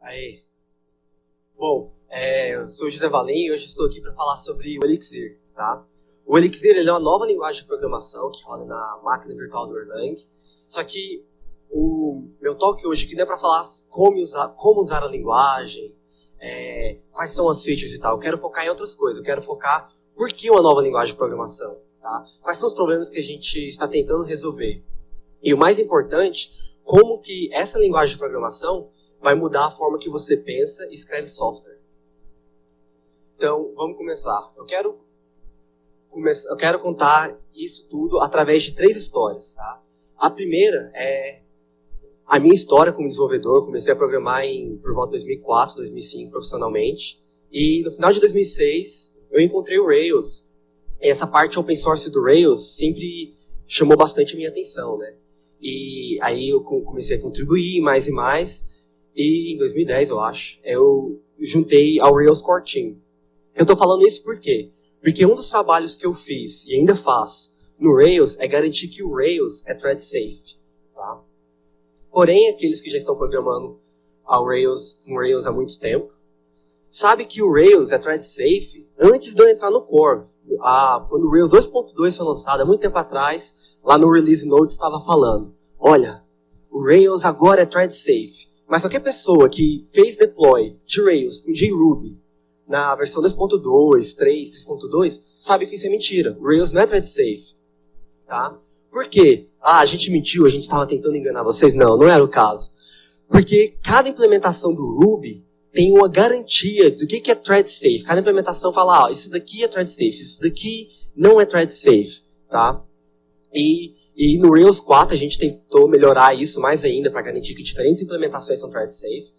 Aí. Bom, é, eu sou José Valim e hoje estou aqui para falar sobre o Elixir. Tá? O Elixir é uma nova linguagem de programação que roda na máquina virtual do Erlang. Só que o meu talk hoje aqui não é para falar como usar, como usar a linguagem, é, quais são as features e tal. Eu quero focar em outras coisas. Eu quero focar por que uma nova linguagem de programação. Tá? Quais são os problemas que a gente está tentando resolver. E o mais importante, como que essa linguagem de programação vai mudar a forma que você pensa e escreve software. Então, vamos começar. Eu quero, eu quero contar isso tudo através de três histórias. Tá? A primeira é a minha história como desenvolvedor. Comecei a programar em, por volta de 2004, 2005 profissionalmente. E no final de 2006, eu encontrei o Rails. E essa parte open source do Rails sempre chamou bastante a minha atenção, né? E aí eu comecei a contribuir mais e mais. E em 2010, eu acho, eu juntei ao Rails Core Team. Eu estou falando isso por quê? Porque um dos trabalhos que eu fiz e ainda faço no Rails é garantir que o Rails é thread safe. Tá? Porém, aqueles que já estão programando ao Rails, com Rails há muito tempo, sabe que o Rails é thread safe antes de eu entrar no core. Ah, quando o Rails 2.2 foi lançado, há muito tempo atrás, lá no Release Notes estava falando, olha, o Rails agora é thread safe. Mas qualquer pessoa que fez deploy de Rails com JRuby na versão 2.2, 3, 3.2, sabe que isso é mentira. O Rails não é thread safe. Tá? Por quê? Ah, a gente mentiu, a gente estava tentando enganar vocês. Não, não era o caso. Porque cada implementação do Ruby tem uma garantia do que, que é thread safe. Cada implementação fala, ah, isso daqui é thread safe, isso daqui não é thread safe. Tá? E e no Rails 4 a gente tentou melhorar isso mais ainda para garantir que diferentes implementações são thread safe.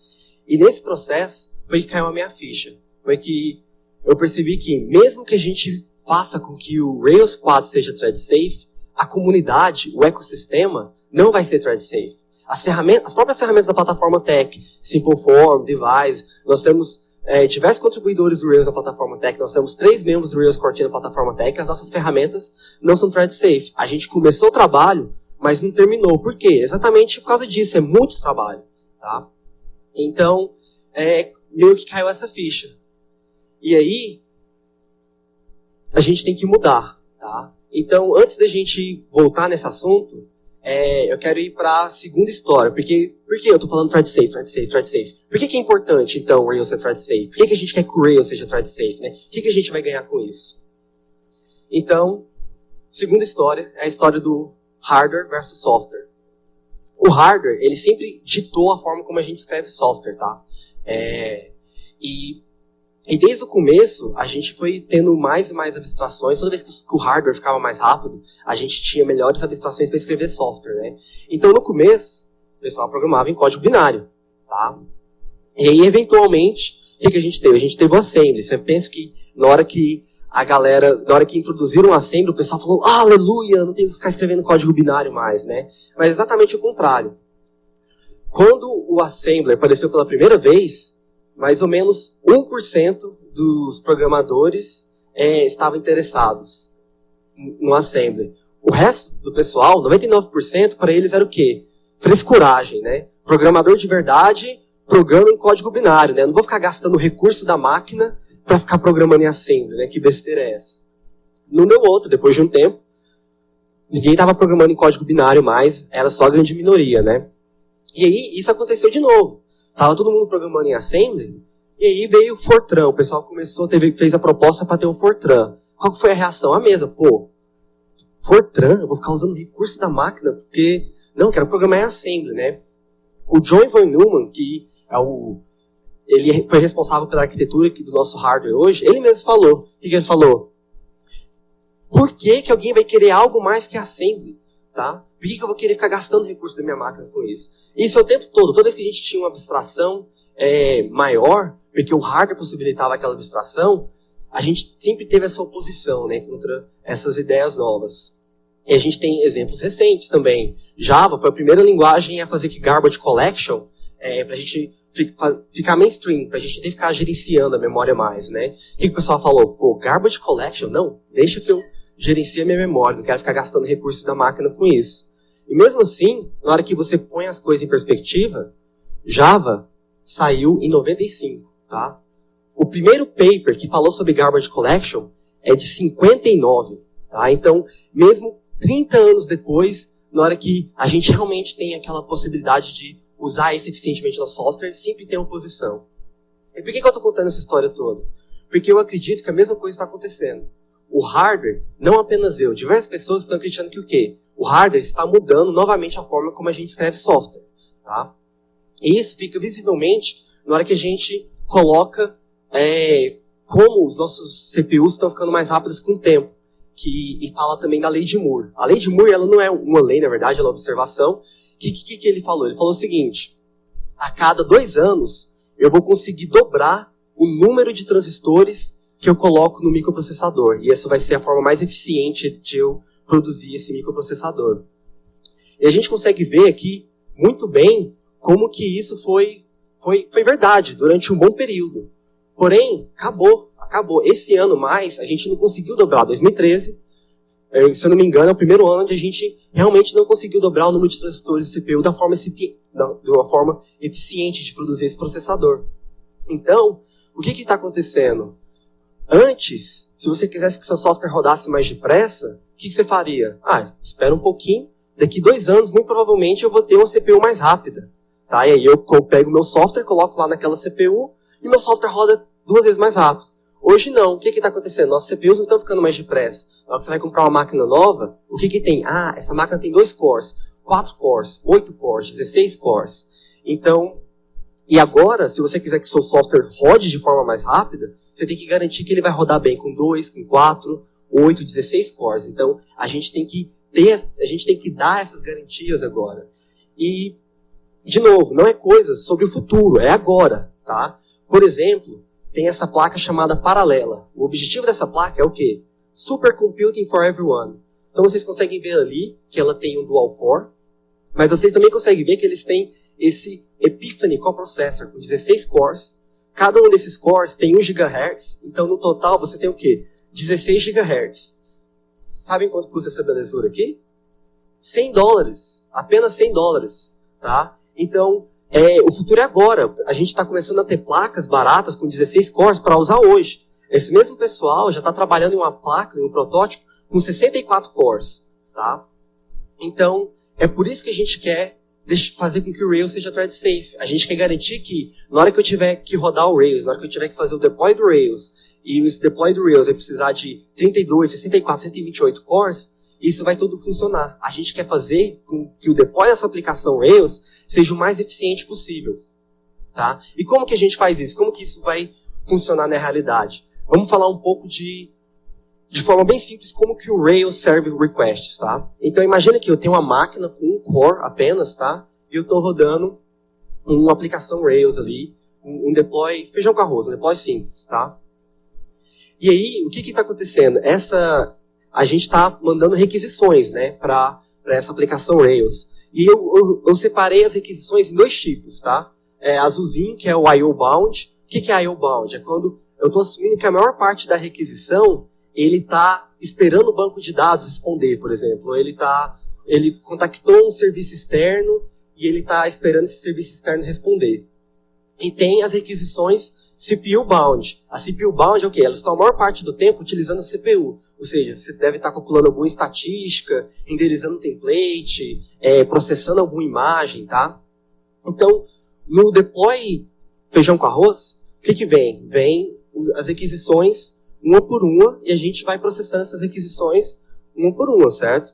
E nesse processo foi que caiu a minha ficha. Foi que eu percebi que mesmo que a gente faça com que o Rails 4 seja thread safe, a comunidade, o ecossistema, não vai ser thread safe. As, ferramentas, as próprias ferramentas da plataforma Tech, Simpleform, Device, nós temos é, diversos contribuidores do Rails na plataforma Tech. Nós temos três membros do Rails Core na plataforma Tech. As nossas ferramentas não são thread safe. A gente começou o trabalho, mas não terminou. Por quê? Exatamente por causa disso. É muito trabalho. Tá? Então, é, meio que caiu essa ficha. E aí, a gente tem que mudar. Tá? Então, antes da gente voltar nesse assunto, é, eu quero ir para a segunda história. Porque, por que eu estou falando thread safe, thread safe, thread safe? Por que, que é importante, então, o Rails ser thread safe? Por que, que a gente quer que o Rails seja thread safe? Né? O que, que a gente vai ganhar com isso? Então, segunda história é a história do hardware versus software. O hardware, ele sempre ditou a forma como a gente escreve software, tá? É, e e desde o começo, a gente foi tendo mais e mais abstrações. Toda vez que o hardware ficava mais rápido, a gente tinha melhores abstrações para escrever software, né? Então, no começo, o pessoal programava em código binário, tá? E aí, eventualmente, o que, que a gente teve? A gente teve o assembly. Você pensa que na hora que a galera, na hora que introduziram o assembly, o pessoal falou, ah, aleluia, não tenho que ficar escrevendo código binário mais, né? Mas exatamente o contrário. Quando o assembler apareceu pela primeira vez, mais ou menos 1% dos programadores é, estavam interessados no Assembly. O resto do pessoal, 99%, para eles era o quê? Frescuragem, né? Programador de verdade programa em código binário, né? Eu não vou ficar gastando recurso da máquina para ficar programando em Assembly, né? Que besteira é essa? Não deu outro, depois de um tempo. Ninguém estava programando em código binário mais, era só a grande minoria, né? E aí, isso aconteceu de novo. Tava todo mundo programando em Assembly, e aí veio o Fortran. O pessoal começou, teve, fez a proposta para ter um Fortran. Qual foi a reação? A mesa, pô, Fortran, eu vou ficar usando recurso da máquina, porque, não, quero programar em Assembly, né? O John Von Neumann, que é o, ele foi responsável pela arquitetura aqui do nosso hardware hoje, ele mesmo falou, o que ele falou? Por que, que alguém vai querer algo mais que Assembly? Tá? Por que, que eu vou querer ficar gastando recursos da minha máquina com isso? Isso é o tempo todo. Toda vez que a gente tinha uma abstração é, maior, porque o hardware possibilitava aquela abstração, a gente sempre teve essa oposição né, contra essas ideias novas. E a gente tem exemplos recentes também. Java foi a primeira linguagem a fazer que garbage collection, é, para a gente ficar mainstream, para a gente ter que ficar gerenciando a memória mais, né? O que, que o pessoal falou? Pô, garbage collection? Não, deixa que eu gerencie a minha memória, não quero ficar gastando recursos da máquina com isso. E mesmo assim, na hora que você põe as coisas em perspectiva, Java saiu em 95, tá? O primeiro paper que falou sobre garbage collection é de 59, tá? Então, mesmo 30 anos depois, na hora que a gente realmente tem aquela possibilidade de usar isso eficientemente no software, sempre tem oposição. E por que, que eu estou contando essa história toda? Porque eu acredito que a mesma coisa está acontecendo. O hardware, não apenas eu, diversas pessoas estão acreditando que o quê? O hardware está mudando novamente a forma como a gente escreve software. Tá? E isso fica visivelmente na hora que a gente coloca é, como os nossos CPUs estão ficando mais rápidos com o tempo. Que, e fala também da lei de Moore. A lei de Moore ela não é uma lei, na verdade, ela é uma observação. O que, que, que ele falou? Ele falou o seguinte: a cada dois anos eu vou conseguir dobrar o número de transistores que eu coloco no microprocessador. E essa vai ser a forma mais eficiente de eu produzir esse microprocessador. E a gente consegue ver aqui muito bem como que isso foi, foi, foi verdade durante um bom período. Porém, acabou, acabou. Esse ano mais, a gente não conseguiu dobrar. 2013, eh, se eu não me engano, é o primeiro ano onde a gente realmente não conseguiu dobrar o número de transistores de CPU da forma, de uma forma eficiente de produzir esse processador. Então, o que está acontecendo? Antes, se você quisesse que seu software rodasse mais depressa, o que, que você faria? Ah, espera um pouquinho, daqui dois anos, muito provavelmente, eu vou ter uma CPU mais rápida. Tá? E aí eu, eu pego meu software, coloco lá naquela CPU, e meu software roda duas vezes mais rápido. Hoje não. O que está acontecendo? Nossos CPUs não estão ficando mais depressa. Na hora que você vai comprar uma máquina nova, o que, que tem? Ah, essa máquina tem dois cores, quatro cores, oito cores, 16 cores. Então, e agora, se você quiser que seu software rode de forma mais rápida, você tem que garantir que ele vai rodar bem com 2, com 4, 8, 16 cores. Então, a gente tem que ter, a gente tem que dar essas garantias agora. E, de novo, não é coisa sobre o futuro, é agora, tá? Por exemplo, tem essa placa chamada paralela. O objetivo dessa placa é o quê? Supercomputing for everyone. Então vocês conseguem ver ali que ela tem um dual core, mas vocês também conseguem ver que eles têm esse Epiphany coprocessor com 16 cores. Cada um desses cores tem 1 GHz, então no total você tem o quê? 16 GHz. Sabem quanto custa essa belezura aqui? 100 dólares. Apenas 100 dólares. Tá? Então, é, o futuro é agora. A gente está começando a ter placas baratas com 16 cores para usar hoje. Esse mesmo pessoal já está trabalhando em uma placa, em um protótipo, com 64 cores. Tá? Então, é por isso que a gente quer fazer com que o Rails seja thread safe. A gente quer garantir que, na hora que eu tiver que rodar o Rails, na hora que eu tiver que fazer o deploy do Rails, e esse deploy do Rails vai precisar de 32, 64, 128 cores, isso vai tudo funcionar. A gente quer fazer com que o deploy dessa aplicação Rails seja o mais eficiente possível. Tá? E como que a gente faz isso? Como que isso vai funcionar na realidade? Vamos falar um pouco de de forma bem simples como que o Rails serve requests, tá? Então imagina que eu tenho uma máquina com um core apenas, tá? E eu estou rodando uma aplicação Rails ali, um, deploy feijão com arroz, um deploy simples, tá? E aí, o que está acontecendo? Essa, a gente está mandando requisições, né, para essa aplicação Rails. E eu, eu, eu, separei as requisições em dois tipos, tá? É, azulzinho, que é o IO bound. O que, que é IO bound? É quando eu estou assumindo que a maior parte da requisição ele está esperando o banco de dados responder, por exemplo. Ele tá, ele contactou um serviço externo e ele está esperando esse serviço externo responder. E tem as requisições CPU bound. A CPU bound é o quê? Elas estão a maior parte do tempo utilizando a CPU. Ou seja, você deve estar calculando alguma estatística, renderizando um template, é, processando alguma imagem, tá? Então, no deploy feijão com arroz, o que, que vem? Vem as requisições uma por uma, e a gente vai processando essas requisições uma por uma, certo?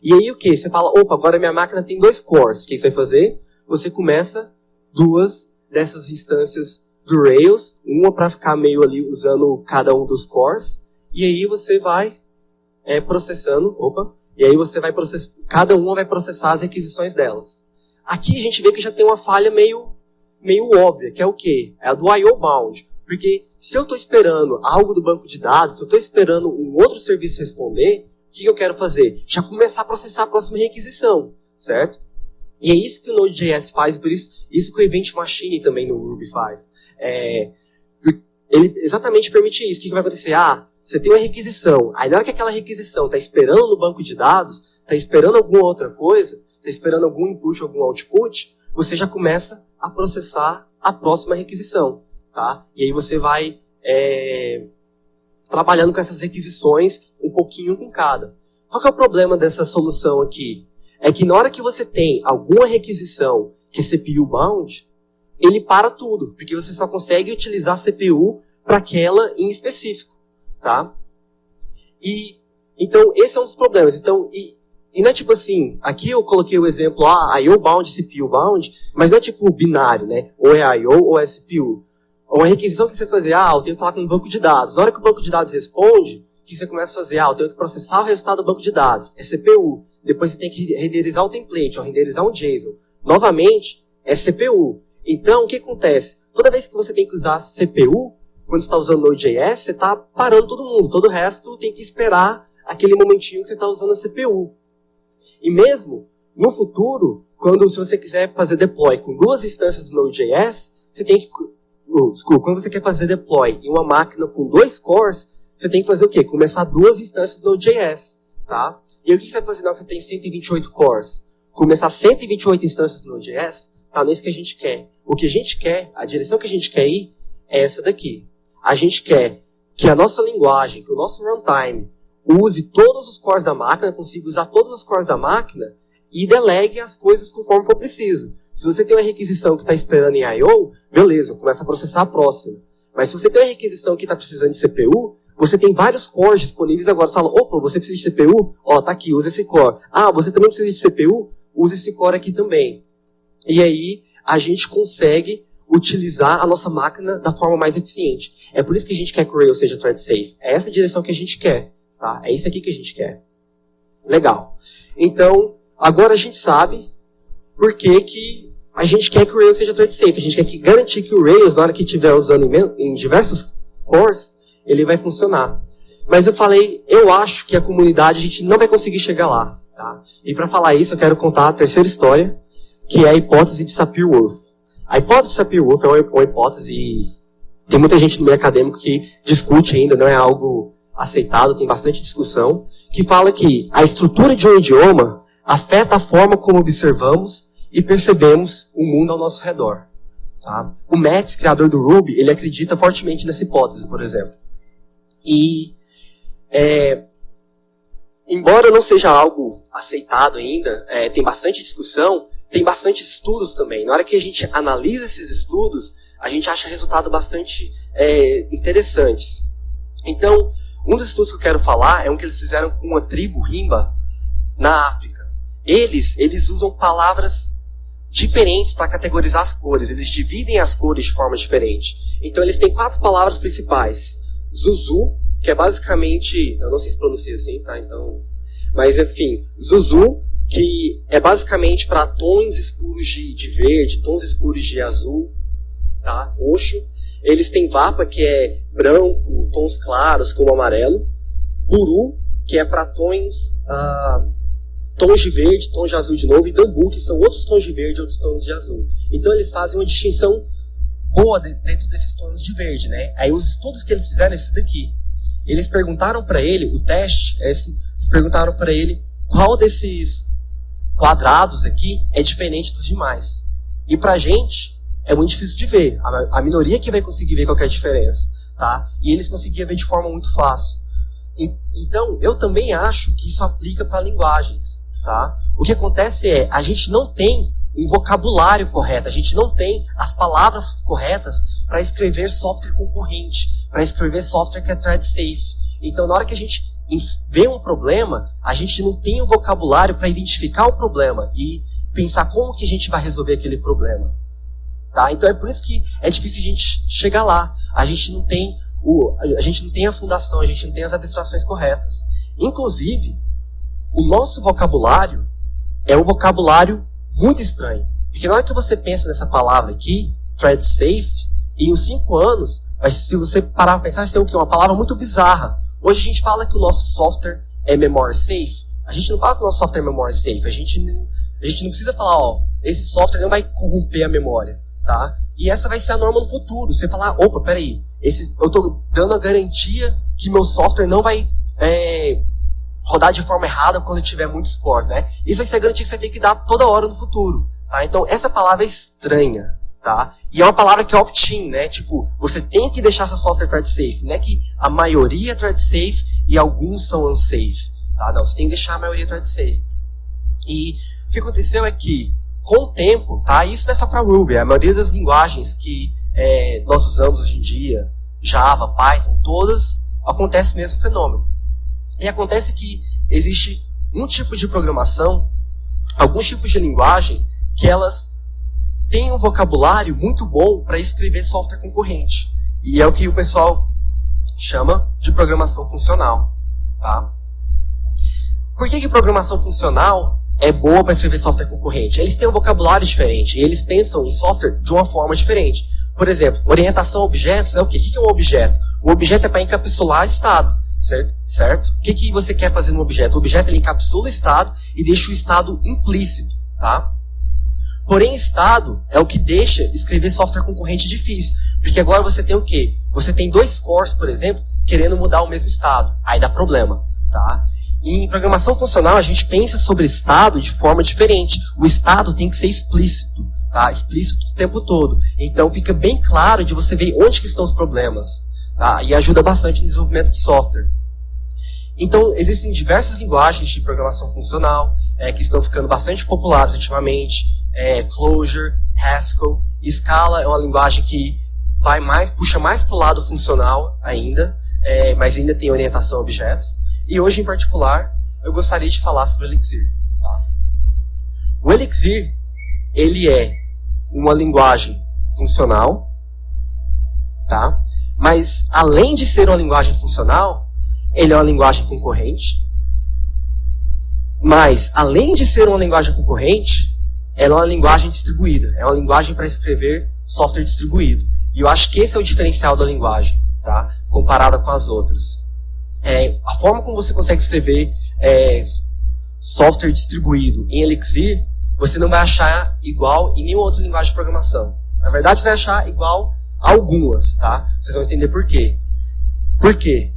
E aí o que? Você fala, opa, agora minha máquina tem dois cores. O que você vai fazer? Você começa duas dessas instâncias do Rails, uma para ficar meio ali usando cada um dos cores, e aí você vai é, processando, opa, e aí você vai processar, cada uma vai processar as requisições delas. Aqui a gente vê que já tem uma falha meio, meio óbvia, que é o quê? É a do I.O. bound. Porque se eu estou esperando algo do banco de dados, se eu estou esperando um outro serviço responder, o que eu quero fazer? Já começar a processar a próxima requisição, certo? E é isso que o Node.js faz, por isso, isso que o Event Machine também no Ruby faz. É, ele exatamente permite isso. O que, vai acontecer? Ah, você tem uma requisição. Aí na hora que aquela requisição está esperando no banco de dados, está esperando alguma outra coisa, está esperando algum input, algum output, você já começa a processar a próxima requisição. Tá? E aí você vai é, trabalhando com essas requisições um pouquinho com cada. Qual é o problema dessa solução aqui? É que na hora que você tem alguma requisição que é CPU bound, ele para tudo, porque você só consegue utilizar CPU para aquela em específico, tá? E então esse é um dos problemas. Então e, e não é tipo assim, aqui eu coloquei o exemplo, ah, IO bound, CPU bound, mas não é tipo binário, né? Ou é IO ou é CPU. Uma requisição que você fazer, ah, eu tenho que falar com um banco de dados. Na hora que o banco de dados responde, o que você começa a fazer? Ah, eu tenho que processar o resultado do banco de dados. É CPU. Depois você tem que renderizar o template, ou renderizar um JSON. Novamente, é CPU. Então, o que acontece? Toda vez que você tem que usar CPU, quando você está usando Node.js, você está parando todo mundo. Todo o resto tem que esperar aquele momentinho que você está usando a CPU. E mesmo no futuro, quando se você quiser fazer deploy com duas instâncias do Node.js, você tem que. Desculpa, quando você quer fazer deploy em uma máquina com dois cores, você tem que fazer o quê? Começar duas instâncias do Node.js. Tá? E aí, o que você vai fazer na você tem 128 cores? Começar 128 instâncias do Node.js? Tá nisso que a gente quer. O que a gente quer, a direção que a gente quer ir, é essa daqui. A gente quer que a nossa linguagem, que o nosso runtime, use todos os cores da máquina, consiga usar todos os cores da máquina e delegue as coisas conforme for preciso. Se você tem uma requisição que está esperando em I.O., beleza, começa a processar a próxima. Mas se você tem uma requisição que está precisando de CPU, você tem vários cores disponíveis agora. Você fala, opa, você precisa de CPU? Ó, tá aqui, usa esse core. Ah, você também precisa de CPU? Usa esse core aqui também. E aí, a gente consegue utilizar a nossa máquina da forma mais eficiente. É por isso que a gente quer que o Rails seja thread safe. É essa direção que a gente quer. Tá? É isso aqui que a gente quer. Legal. Então, agora a gente sabe por que, que a gente quer que o Rails seja thread safe. A gente quer que garantir que o Rails, na hora que estiver usando em, em diversos cores, ele vai funcionar. Mas eu falei, eu acho que a comunidade a gente não vai conseguir chegar lá. Tá? E para falar isso, eu quero contar a terceira história, que é a hipótese de Sapir-Whorf. A hipótese de Sapir-Whorf é uma, hipótese, tem muita gente no meio acadêmico que discute ainda, não é algo aceitado, tem bastante discussão, que fala que a estrutura de um idioma afeta a forma como observamos e percebemos o mundo ao nosso redor. Tá? O Metz, criador do Ruby, ele acredita fortemente nessa hipótese, por exemplo. E, é, embora não seja algo aceitado ainda, é, tem bastante discussão, tem bastante estudos também. Na hora que a gente analisa esses estudos, a gente acha resultados bastante é, interessantes. Então, um dos estudos que eu quero falar é um que eles fizeram com uma tribo rimba na África. Eles, eles usam palavras diferentes para categorizar as cores. Eles dividem as cores de forma diferente. Então eles têm quatro palavras principais. Zuzu, que é basicamente, eu não sei se pronuncia assim, tá? Então, mas enfim, Zuzu, que é basicamente para tons escuros de, de verde, tons escuros de azul, tá? Roxo. Eles têm Vapa, que é branco, tons claros como amarelo. Buru, que é para tons, ah, tons de verde, tons de azul de novo. E Dambu, que são outros tons de verde, outros tons de azul. Então eles fazem uma distinção boa dentro desses tons de verde, né? Aí os estudos que eles fizeram é esse daqui. Eles perguntaram para ele, o teste, é esse, eles perguntaram para ele qual desses quadrados aqui é diferente dos demais. E pra gente, é muito difícil de ver. A, a minoria que vai conseguir ver qualquer diferença, tá? E eles conseguiam ver de forma muito fácil. Então, eu também acho que isso aplica para linguagens, tá? O que acontece é, a gente não tem um vocabulário correto, a gente não tem as palavras corretas para escrever software concorrente, para escrever software que é thread safe. Então, na hora que a gente vê um problema, a gente não tem o vocabulário para identificar o problema e pensar como que a gente vai resolver aquele problema. Tá? Então é por isso que é difícil a gente chegar lá. A gente não tem o, a gente não tem a fundação, a gente não tem as abstrações corretas. Inclusive, o nosso vocabulário é um vocabulário muito estranho. Porque na hora que você pensa nessa palavra aqui, thread safe, em uns cinco anos, se você parar para pensar, vai ser o quê? Uma palavra muito bizarra. Hoje a gente fala que o nosso software é memory safe. A gente não fala que o nosso software é memory safe. A gente, a gente não precisa falar, ó, esse software não vai corromper a memória, tá? E essa vai ser a norma no futuro. Você falar, opa, peraí, esse, eu estou dando a garantia que meu software não vai é, rodar de forma errada quando tiver muitos cores, né? Isso vai ser a garantia que você tem que dar toda hora no futuro. Tá? Então, essa palavra é estranha. Tá? E é uma palavra que é opt-in, né? Tipo, você tem que deixar seu software thread safe. Não é que a maioria é thread safe e alguns são unsafe. Tá? Não, você tem que deixar a maioria thread safe. E o que aconteceu é que, com o tempo, tá? Isso não é só para Ruby, a maioria das linguagens que é, nós usamos hoje em dia, Java, Python, todas, acontece o mesmo fenômeno. E acontece que existe um tipo de programação, alguns tipos de linguagem, que elas têm um vocabulário muito bom para escrever software concorrente. E é o que o pessoal chama de programação funcional. Tá? Por que, que programação funcional é boa para escrever software concorrente? Eles têm um vocabulário diferente e eles pensam em software de uma forma diferente. Por exemplo, orientação a objetos é o quê? O que é um objeto? O objeto é para encapsular estado, certo? certo? O que, que você quer fazer no objeto? O objeto ele encapsula o estado e deixa o estado implícito, tá? Porém, estado é o que deixa escrever software concorrente difícil. Porque agora você tem o quê? Você tem dois cores, por exemplo, querendo mudar o mesmo estado. Aí dá problema, tá? E em programação funcional, a gente pensa sobre estado de forma diferente. O estado tem que ser explícito tá? Explícito o tempo todo. Então fica bem claro de você ver onde que estão os problemas, tá? E ajuda bastante no desenvolvimento de software. Então existem diversas linguagens de programação funcional é, que estão ficando bastante populares ultimamente. É, Clojure, Haskell, Scala é uma linguagem que vai mais, puxa mais para o lado funcional ainda, é, mas ainda tem orientação a objetos. E hoje, em particular, eu gostaria de falar sobre o Elixir. Tá? O Elixir, ele é uma linguagem funcional, tá? Mas além de ser uma linguagem funcional, ele é uma linguagem concorrente. Mas além de ser uma linguagem concorrente, ela é uma linguagem distribuída. É uma linguagem para escrever software distribuído. E eu acho que esse é o diferencial da linguagem, tá? Comparada com as outras. É, a forma como você consegue escrever é, software distribuído em Elixir você não vai achar igual em nenhuma outra linguagem de programação. Na verdade, você vai achar igual algumas, tá? Vocês vão entender por quê. Por quê?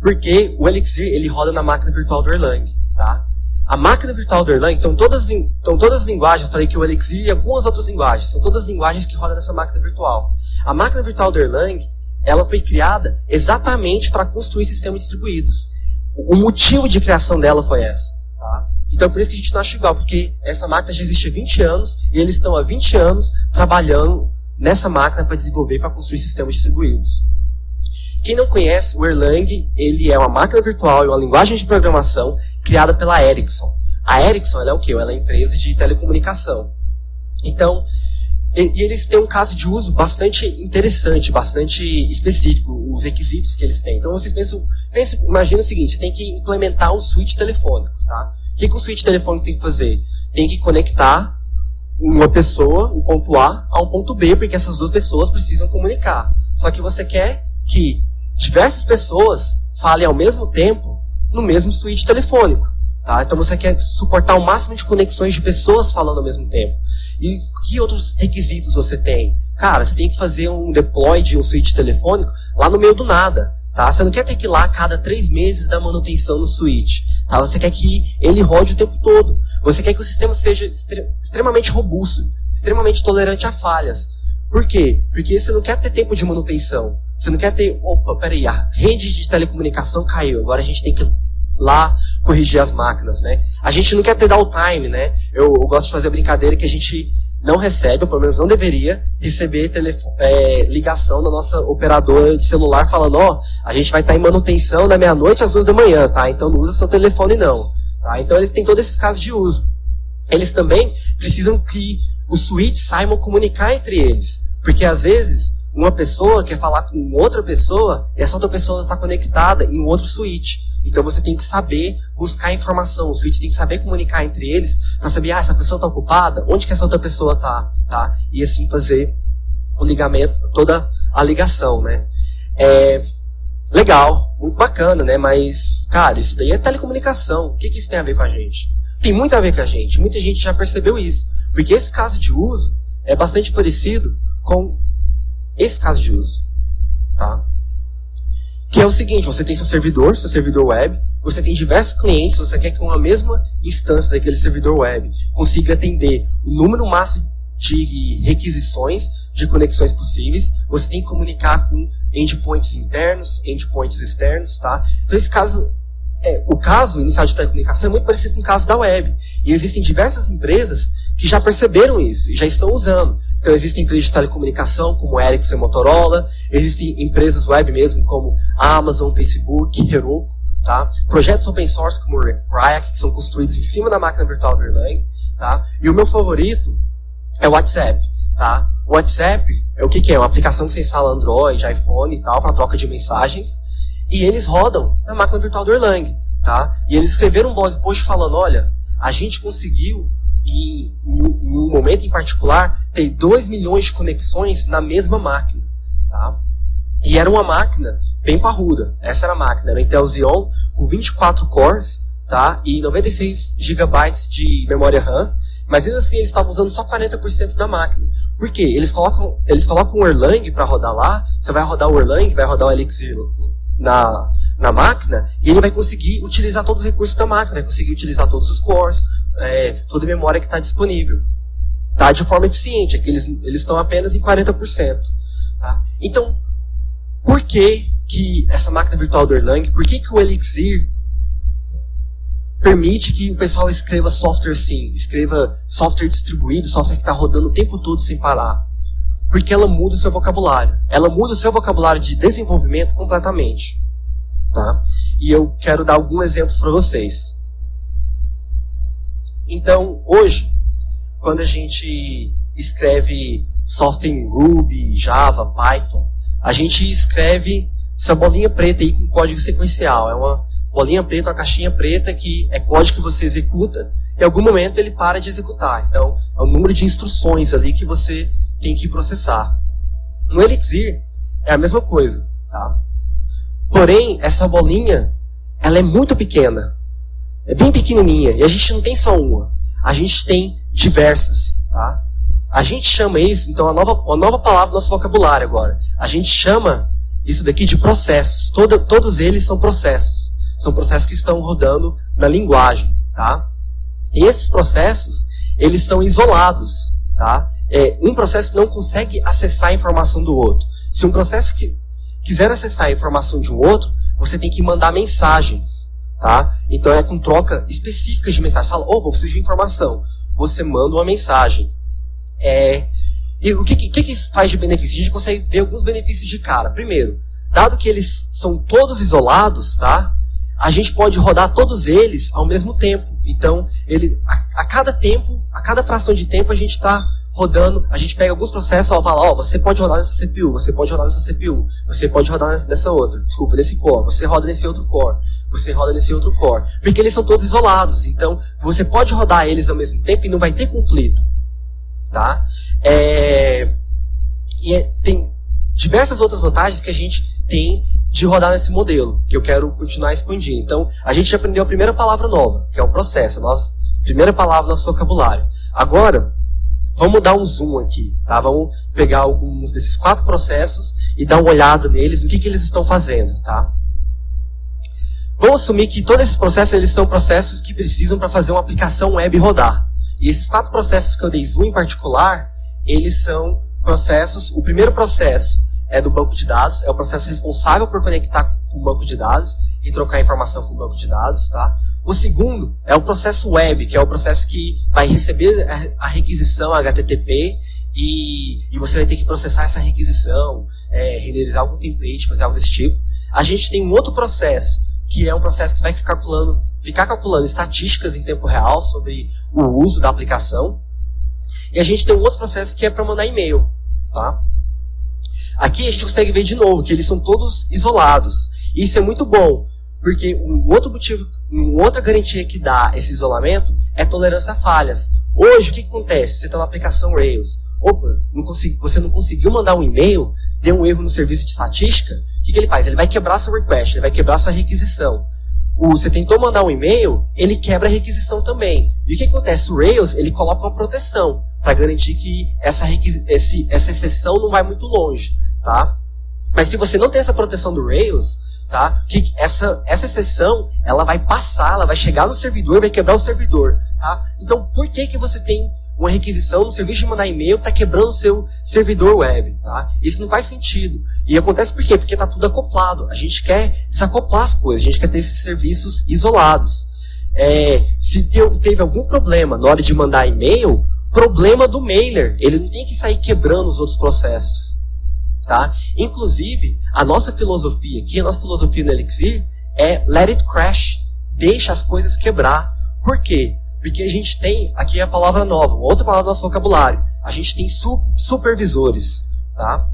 Porque o Elixir ele roda na máquina virtual do Erlang, tá? A máquina virtual do Erlang, então todas, então todas as linguagens, eu falei que o Elixir e algumas outras linguagens, são todas linguagens que rodam nessa máquina virtual. A máquina virtual do Erlang, ela foi criada exatamente para construir sistemas distribuídos. O motivo de criação dela foi essa, tá? Então por isso que a gente não acha igual, porque essa máquina já existe há 20 anos e eles estão há 20 anos trabalhando nessa máquina para desenvolver para construir sistemas distribuídos. Quem não conhece, o Erlang ele é uma máquina virtual e uma linguagem de programação criada pela Ericsson. A Ericsson é o quê? Ela é uma empresa de telecomunicação. Então, e, eles têm um caso de uso bastante interessante, bastante específico, os requisitos que eles têm. Então vocês pensam, pensam imagina o seguinte, você tem que implementar um switch telefônico, tá? O que, que o switch telefônico tem que fazer? Tem que conectar uma pessoa, um ponto A, a um ponto B, porque essas duas pessoas precisam comunicar. Só que você quer que diversas pessoas falem ao mesmo tempo no mesmo switch telefônico. Tá? Então você quer suportar o máximo de conexões de pessoas falando ao mesmo tempo. E que outros requisitos você tem? Cara, você tem que fazer um deploy de um switch telefônico lá no meio do nada. Tá? Você não quer ter que ir lá a cada três meses dar manutenção no switch. Tá? Você quer que ele rode o tempo todo. Você quer que o sistema seja extremamente robusto, extremamente tolerante a falhas. Por quê? Porque você não quer ter tempo de manutenção. Você não quer ter, opa, peraí, a rede de telecomunicação caiu, agora a gente tem que lá corrigir as máquinas, né? A gente não quer ter downtime, né? Eu, eu gosto de fazer a brincadeira que a gente não recebe, ou pelo menos não deveria, receber é, ligação da nossa operadora de celular falando, ó, oh, a gente vai estar em manutenção da meia-noite às duas da manhã, tá? Então não usa seu telefone não. Tá? Então eles têm todos esses casos de uso. Eles também precisam que os switches saibam comunicar entre eles. Porque às vezes uma pessoa quer falar com outra pessoa e essa outra pessoa está conectada em um outro switch. Então você tem que saber buscar informação, o switch tem que saber comunicar entre eles para saber, ah, essa pessoa está ocupada, onde que essa outra pessoa está, tá? E assim fazer o ligamento, toda a ligação, né? É, legal, muito bacana, né? Mas, cara, isso daí é telecomunicação. O que, que isso tem a ver com a gente? Tem muito a ver com a gente. Muita gente já percebeu isso. Porque esse caso de uso é bastante parecido com esse caso de uso, tá? Que é o seguinte, você tem seu servidor, seu servidor web, você tem diversos clientes, você quer que uma mesma instância daquele servidor web consiga atender o número máximo de requisições de conexões possíveis, você tem que comunicar com endpoints internos, endpoints externos, tá? Então esse caso, é, o caso inicial de telecomunicação é muito parecido com o caso da web. E existem diversas empresas que já perceberam isso e já estão usando. Então existem empresas de telecomunicação como Ericsson e Motorola, existem empresas web mesmo como Amazon, Facebook, Heroku, tá? Projetos open source como Riot, que são construídos em cima da máquina virtual do Erlang, tá? E o meu favorito é o WhatsApp, tá? O WhatsApp é o que, que é? Uma aplicação que você instala Android, iPhone e tal, para troca de mensagens. E eles rodam na máquina virtual do Erlang, tá? E eles escreveram um blog post falando, olha, a gente conseguiu, em um momento em particular, ter 2 milhões de conexões na mesma máquina, tá? E era uma máquina bem parruda. Essa era a máquina, era Intel Xeon com 24 cores, tá? E 96 GB de memória RAM mas mesmo assim eles estavam usando só 40% da máquina. Por quê? Eles colocam, eles colocam o Erlang para rodar lá, você vai rodar o Erlang, vai rodar o Elixir na, na máquina, e ele vai conseguir utilizar todos os recursos da máquina, vai conseguir utilizar todos os cores, é, toda a memória que está disponível. Tá? De forma eficiente, é que eles estão apenas em 40%. Tá? Então, por que, que essa máquina virtual do Erlang, por que, que o Elixir permite que o pessoal escreva software sim, escreva software distribuído, software que está rodando o tempo todo sem parar. Porque ela muda o seu vocabulário. Ela muda o seu vocabulário de desenvolvimento completamente. Tá? E eu quero dar alguns exemplos para vocês. Então, hoje, quando a gente escreve software em Ruby, Java, Python, a gente escreve essa bolinha preta aí com código sequencial. É uma bolinha preta, uma caixinha preta que é código que você executa, e em algum momento ele para de executar. Então, é o número de instruções ali que você tem que processar. No Elixir, é a mesma coisa. Tá? Porém, essa bolinha, ela é muito pequena. É bem pequenininha. E a gente não tem só uma. A gente tem diversas. Tá? A gente chama isso, então, a nova, uma nova palavra no nosso vocabulário agora. A gente chama isso daqui de processos. Todo, todos eles são processos. São processos que estão rodando na linguagem, tá? E esses processos, eles são isolados, tá? É, um processo não consegue acessar a informação do outro. Se um processo que quiser acessar a informação de um outro, você tem que mandar mensagens, tá? Então é com troca específica de mensagem. Fala, oh, vou precisar de informação. Você manda uma mensagem. É, e o que, que, que isso traz de benefício? A gente consegue ver alguns benefícios de cara. Primeiro, dado que eles são todos isolados, tá? a gente pode rodar todos eles ao mesmo tempo. Então, ele, a, a cada tempo, a cada fração de tempo, a gente está rodando, a gente pega alguns processos e fala, ó, você pode rodar nessa CPU, você pode rodar nessa CPU, você pode rodar nessa, nessa outra, desculpa, nesse core, você roda nesse outro core, você roda nesse outro core. Porque eles são todos isolados, então você pode rodar eles ao mesmo tempo e não vai ter conflito. Tá? É, e é, tem diversas outras vantagens que a gente tem de rodar nesse modelo, que eu quero continuar expandindo. Então, a gente aprendeu a primeira palavra nova, que é o processo, a nossa primeira palavra do nosso vocabulário. Agora, vamos dar um zoom aqui, tá? Vamos pegar alguns desses quatro processos e dar uma olhada neles, no que, que eles estão fazendo, tá? Vamos assumir que todos esses processos, eles são processos que precisam para fazer uma aplicação web rodar. E esses quatro processos que eu dei zoom em particular, eles são processos, o primeiro processo é do banco de dados, é o processo responsável por conectar com o banco de dados e trocar informação com o banco de dados, tá? O segundo é o processo web, que é o processo que vai receber a requisição HTTP e, e você vai ter que processar essa requisição, é, renderizar algum template, fazer algo desse tipo. A gente tem um outro processo, que é um processo que vai ficar calculando, ficar calculando estatísticas em tempo real sobre o uso da aplicação. E a gente tem um outro processo que é para mandar e-mail, tá? Aqui a gente consegue ver de novo que eles são todos isolados. Isso é muito bom, porque um outro motivo, uma outra garantia que dá esse isolamento é tolerância a falhas. Hoje, o que, acontece? Você está na aplicação Rails. Opa, não você não conseguiu mandar um e-mail, deu um erro no serviço de estatística, o que, que ele faz? Ele vai quebrar seu request, ele vai quebrar sua requisição. Você tentou mandar um e-mail, ele quebra a requisição também. E o que acontece? O Rails, ele coloca uma proteção para garantir que essa, esse, essa exceção não vai muito longe tá? Mas se você não tem essa proteção do Rails, tá? Que essa, essa exceção, ela vai passar, ela vai chegar no servidor, vai quebrar o servidor, tá? Então, por que que você tem uma requisição no serviço de mandar e-mail está quebrando o seu servidor web, tá? Isso não faz sentido. E acontece por quê? Porque está tudo acoplado. A gente quer desacoplar as coisas, a gente quer ter esses serviços isolados. É, se teve algum problema na hora de mandar e-mail, problema do mailer. Ele não tem que sair quebrando os outros processos. Tá? Inclusive, a nossa filosofia aqui, a nossa filosofia no Elixir é let it crash. Deixa as coisas quebrar. Por quê? Porque a gente tem, aqui é a palavra nova, outra palavra do nosso vocabulário. A gente tem su supervisores, tá?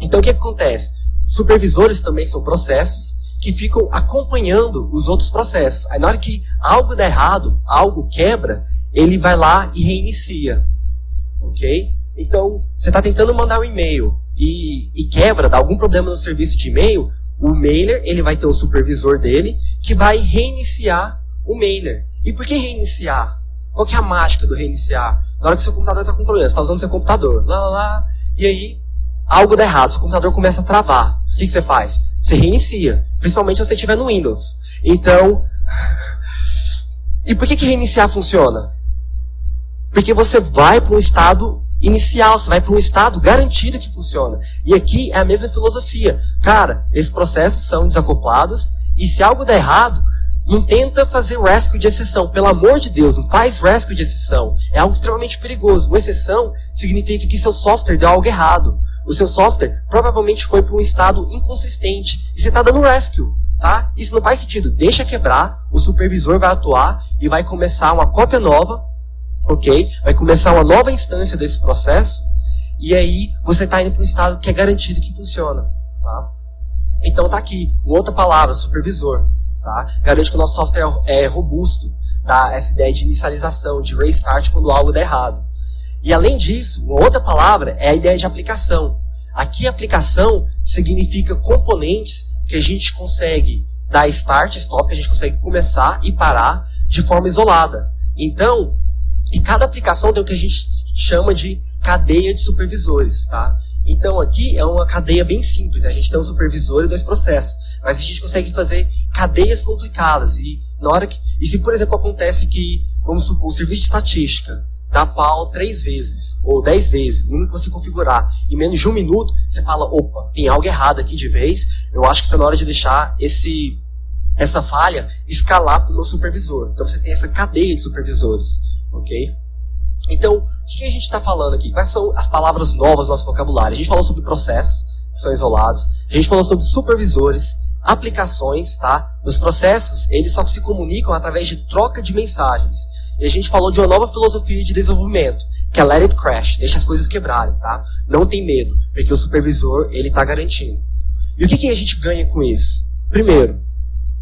Então o que acontece? Supervisores também são processos que ficam acompanhando os outros processos. Aí na hora que algo dá errado, algo quebra, ele vai lá e reinicia. Ok? Então, você está tentando mandar um e-mail e, e, quebra, dá algum problema no serviço de e-mail, o mailer ele vai ter o supervisor dele que vai reiniciar o mailer. E por que reiniciar? Qual que é a mágica do reiniciar? Na hora que seu computador está com problema, você está usando seu computador, lá, lá, lá, e aí algo dá errado, seu computador começa a travar. O que, que você faz? Você reinicia, principalmente se você estiver no Windows. Então, e por que, que reiniciar funciona? Porque você vai para um estado inicial, você vai para um estado garantido que funciona. E aqui é a mesma filosofia. Cara, esses processos são desacoplados, e se algo der errado, não tenta fazer rescue de exceção. Pelo amor de Deus, não faz rescue de exceção. É algo extremamente perigoso. Uma exceção significa que seu software deu algo errado. O seu software provavelmente foi para um estado inconsistente. E você está dando rescue. Tá? Isso não faz sentido. Deixa quebrar, o supervisor vai atuar e vai começar uma cópia nova, ok? Vai começar uma nova instância desse processo. E aí você está indo para um estado que é garantido que funciona. Tá? Então tá aqui, outra palavra, supervisor. Tá? Garante que o nosso software é robusto, tá? essa ideia de inicialização, de restart quando algo der errado. E além disso, uma outra palavra é a ideia de aplicação. Aqui aplicação significa componentes que a gente consegue dar start, stop, que a gente consegue começar e parar de forma isolada. Então, e cada aplicação tem o que a gente chama de cadeia de supervisores, tá? Então aqui é uma cadeia bem simples, né? a gente tem um supervisor e dois processos, mas a gente consegue fazer cadeias complicadas e na hora que e se por exemplo acontece que vamos supor o serviço de estatística dá pau três vezes ou dez vezes, no que você configurar em menos de um minuto, você fala opa tem algo errado aqui de vez, eu acho que está na hora de deixar esse essa falha escalar para o meu supervisor. Então você tem essa cadeia de supervisores, ok? Então, o que a gente está falando aqui? Quais são as palavras novas do nosso vocabulário? A gente falou sobre processos, que são isolados. A gente falou sobre supervisores, aplicações, tá? Os processos, eles só se comunicam através de troca de mensagens. E a gente falou de uma nova filosofia de desenvolvimento, que é let it crash, deixa as coisas quebrarem, tá? Não tem medo, porque o supervisor, ele está garantindo. E o que, que a gente ganha com isso? Primeiro,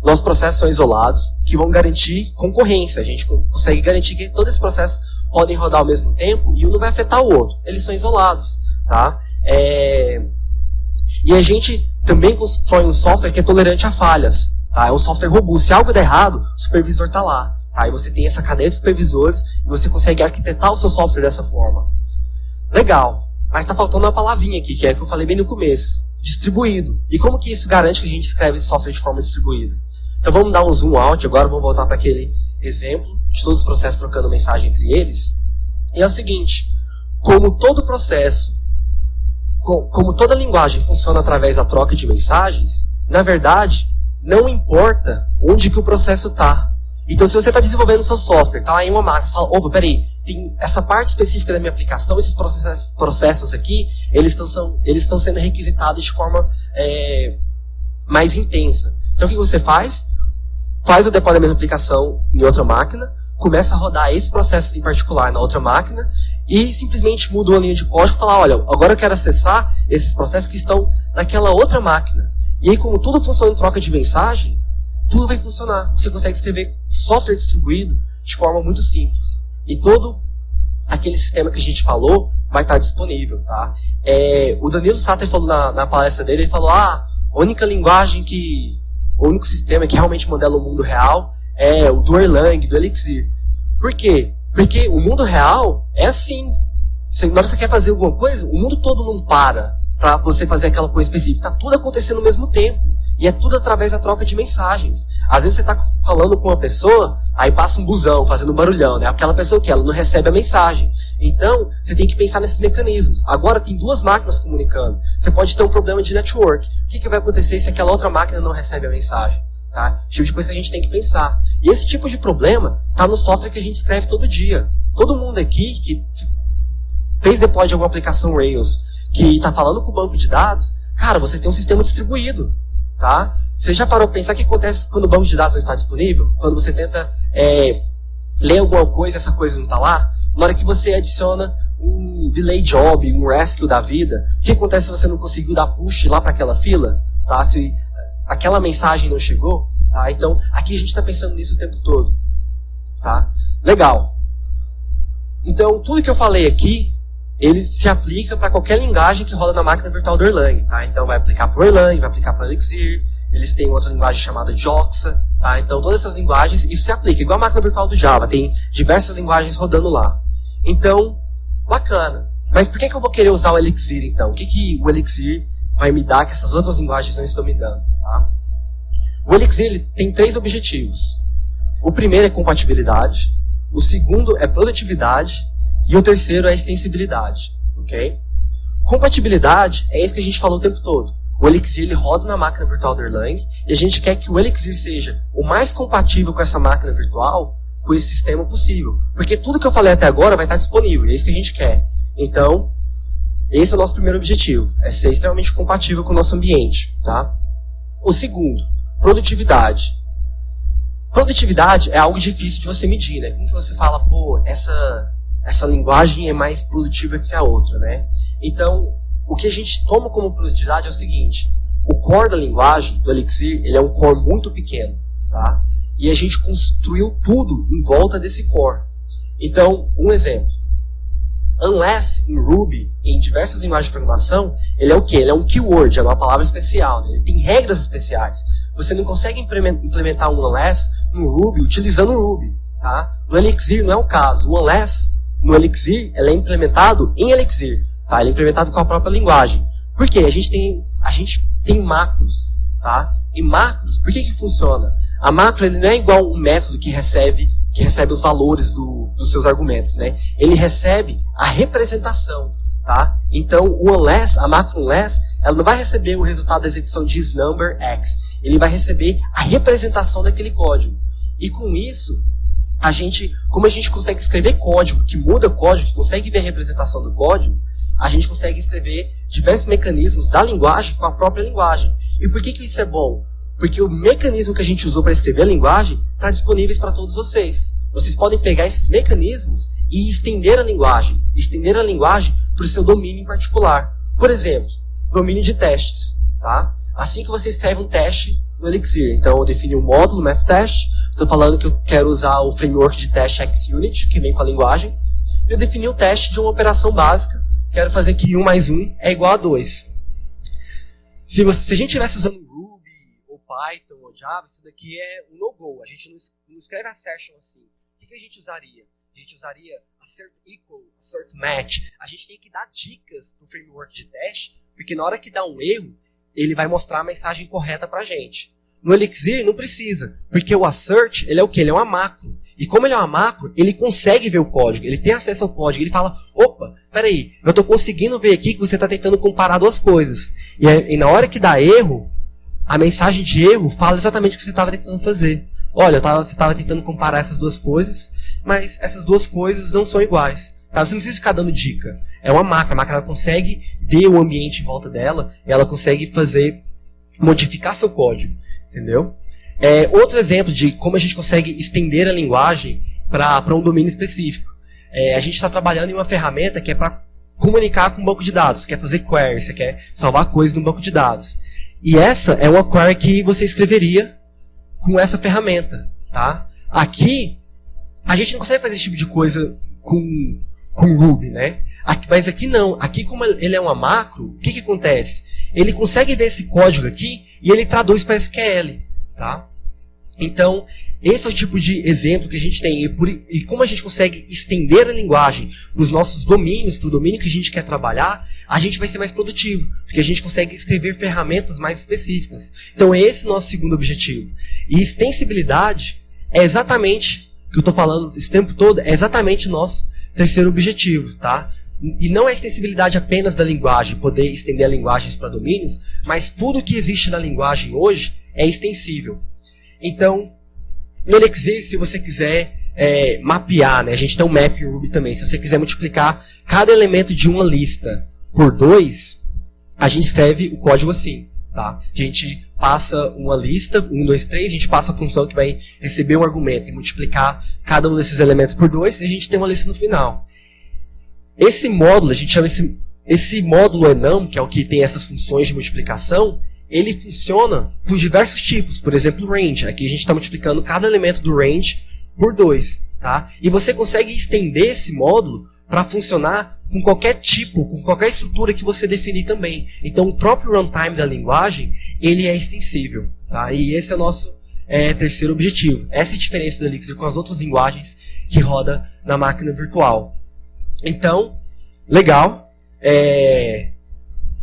nossos processos são isolados, que vão garantir concorrência. A gente consegue garantir que todos esses processos podem rodar ao mesmo tempo e um não vai afetar o outro. Eles são isolados, tá? É... E a gente também constrói um software que é tolerante a falhas, tá? É um software robusto. Se algo der errado, o supervisor está lá, tá? E você tem essa cadeia de supervisores e você consegue arquitetar o seu software dessa forma. Legal. Mas está faltando uma palavrinha aqui, que é que eu falei bem no começo. Distribuído. E como que isso garante que a gente escreve esse software de forma distribuída? Então vamos dar um zoom out agora, vamos voltar para aquele exemplo de todos os processos trocando mensagem entre eles. E é o seguinte, como todo processo, como toda linguagem funciona através da troca de mensagens, na verdade, não importa onde que o processo está. Então, se você está desenvolvendo seu software, está lá em uma máquina, você fala, opa, peraí, tem essa parte específica da minha aplicação, esses processos, processos aqui, eles estão sendo requisitados de forma é, mais intensa. Então, o que você faz? faz o deploy da mesma aplicação em outra máquina, começa a rodar esse processo em particular na outra máquina e simplesmente muda uma linha de código e fala, olha, agora eu quero acessar esses processos que estão naquela outra máquina. E aí, como tudo funciona em troca de mensagem, tudo vai funcionar. Você consegue escrever software distribuído de forma muito simples. E todo aquele sistema que a gente falou vai estar disponível, tá? É, o Danilo Satter falou na, na palestra dele, ele falou, ah, a única linguagem que o único sistema que realmente modela o mundo real é o do Erlang, do Elixir. Por quê? Porque o mundo real é assim. Você, na hora que você quer fazer alguma coisa, o mundo todo não para para você fazer aquela coisa específica. Está tudo acontecendo ao mesmo tempo. E é tudo através da troca de mensagens. Às vezes você está falando com uma pessoa, aí passa um busão fazendo barulhão, né? Aquela pessoa que ela não recebe a mensagem. Então, você tem que pensar nesses mecanismos. Agora tem duas máquinas comunicando. Você pode ter um problema de network. O que, que vai acontecer se aquela outra máquina não recebe a mensagem? Tá? Tipo de coisa que a gente tem que pensar. E esse tipo de problema está no software que a gente escreve todo dia. Todo mundo aqui que fez deploy de alguma aplicação Rails que está falando com o banco de dados, cara, você tem um sistema distribuído. Tá? Você já parou para pensar o que acontece quando o banco de dados não está disponível? Quando você tenta é, ler alguma coisa e essa coisa não está lá? Na hora que você adiciona um delay job, um rescue da vida, o que acontece se você não conseguiu dar push lá para aquela fila? Tá? Se aquela mensagem não chegou? Tá? Então, aqui a gente está pensando nisso o tempo todo. Tá? Legal. Então, tudo que eu falei aqui, ele se aplica para qualquer linguagem que roda na máquina virtual do Erlang. Tá? Então, vai aplicar para o Erlang, vai aplicar para o Elixir, eles têm outra linguagem chamada Joxa, tá? Então todas essas linguagens, isso se aplica, igual a máquina virtual do Java, tem diversas linguagens rodando lá. Então, bacana. Mas por que, que eu vou querer usar o Elixir então? O que, que o Elixir vai me dar que essas outras linguagens não estão me dando? Tá? O Elixir ele tem três objetivos. O primeiro é compatibilidade, o segundo é produtividade e o terceiro é extensibilidade. ok? Compatibilidade é isso que a gente falou o tempo todo. O Elixir ele roda na máquina virtual do Erlang e a gente quer que o Elixir seja o mais compatível com essa máquina virtual, com esse sistema possível. Porque tudo que eu falei até agora vai estar disponível, é isso que a gente quer. Então, esse é o nosso primeiro objetivo, é ser extremamente compatível com o nosso ambiente. Tá? O segundo, produtividade. Produtividade é algo difícil de você medir, né? Como que você fala, pô, essa, essa linguagem é mais produtiva que a outra, né? Então, o que a gente toma como produtividade é o seguinte: o core da linguagem, do Elixir, ele é um core muito pequeno, tá? E a gente construiu tudo em volta desse core. Então, um exemplo. Unless, em Ruby, em diversas linguagens de programação, ele é o quê? Ele é um keyword, é uma palavra especial. Né? Ele tem regras especiais. Você não consegue implementar um unless no Ruby utilizando o Ruby. Tá? No Elixir não é o caso. O unless, no Elixir, é implementado em Elixir. Tá? Ele é implementado com a própria linguagem. Por quê? A gente tem, a gente tem macros. Tá? E macros, por que, que funciona? A macro não é igual um método que recebe, que recebe os valores do, dos seus argumentos. Né? Ele recebe a representação. Tá? Então, o unless, a macro unless, ela não vai receber o resultado da execução de isNumber x. Ele vai receber a representação daquele código. E com isso, a gente, como a gente consegue escrever código que muda código, que consegue ver a representação do código, a gente consegue escrever diversos mecanismos da linguagem com a própria linguagem. E por que, que isso é bom? Porque o mecanismo que a gente usou para escrever a linguagem está disponível para todos vocês. Vocês podem pegar esses mecanismos e estender a linguagem. Estender a linguagem para o seu domínio em particular. Por exemplo, domínio de testes. Tá? Assim que você escreve um teste no Elixir. Então eu defini um módulo, MathTest. Estou falando que eu quero usar o framework de teste XUnit, que vem com a linguagem. Eu defini o teste de uma operação básica quero fazer que 1 mais 1 é igual a 2. Se, você, se a gente estivesse usando Ruby, ou Python, ou Java, isso daqui é um no-go. A gente não, escreve assertion assim. Que a gente usaria? A gente usaria assert equal, assert match. A gente tem que dar dicas para o framework de teste, porque na hora que dá um erro, ele vai mostrar a mensagem correta para a gente. No Elixir não precisa, porque o assert ele é o que? Ele é uma macro. E como ele é uma macro, ele consegue ver o código, ele tem acesso ao código, ele fala, opa, peraí, eu estou conseguindo ver aqui que você está tentando comparar duas coisas. E, e, na hora que dá erro, a mensagem de erro fala exatamente o que você estava tentando fazer. Olha, tava, você estava tentando comparar essas duas coisas, mas essas duas coisas não são iguais. Tá? Você não precisa ficar dando dica. É uma macro, a macro ela consegue ver o ambiente em volta dela, ela consegue fazer, modificar seu código. Entendeu? É, outro exemplo de como a gente consegue estender a linguagem para um domínio específico. É, a gente está trabalhando em uma ferramenta que é para comunicar com um banco de dados. Você quer fazer query, você quer salvar coisas no banco de dados. E essa é uma query que você escreveria com essa ferramenta. Tá? Aqui, a gente não consegue fazer esse tipo de coisa com, com Ruby, né? Aqui, mas aqui não. Aqui, como ele é uma macro, o que, que acontece? Ele consegue ver esse código aqui e ele traduz para SQL. Tá? Então, esse é o tipo de exemplo que a gente tem. E, por, e como a gente consegue estender a linguagem para os nossos domínios, para o domínio que a gente quer trabalhar, a gente vai ser mais produtivo. Porque a gente consegue escrever ferramentas mais específicas. Então, esse é o nosso segundo objetivo. E extensibilidade é exatamente que eu estou falando esse tempo todo, é exatamente o nosso terceiro objetivo. Tá? E não é extensibilidade apenas da linguagem, poder estender a linguagens para domínios, mas tudo que existe na linguagem hoje é extensível. Então, no Elixir, se você quiser é, mapear, né, a gente tem um map Ruby também, se você quiser multiplicar cada elemento de uma lista por dois, a gente escreve o código assim. Tá? A gente passa uma lista, 1, 2, 3, a gente passa a função que vai receber um argumento e multiplicar cada um desses elementos por dois, e a gente tem uma lista no final. Esse módulo, a gente chama esse, esse módulo enum, que é o que tem essas funções de multiplicação, ele funciona com diversos tipos. Por exemplo, range. Aqui a gente está multiplicando cada elemento do range por 2. Tá? E você consegue estender esse módulo para funcionar com qualquer tipo, com qualquer estrutura que você definir também. Então o próprio runtime da linguagem ele é extensível. Tá? E esse é o nosso é, terceiro objetivo. Essa é a diferença da Elixir com as outras linguagens que roda na máquina virtual. Então, legal. É,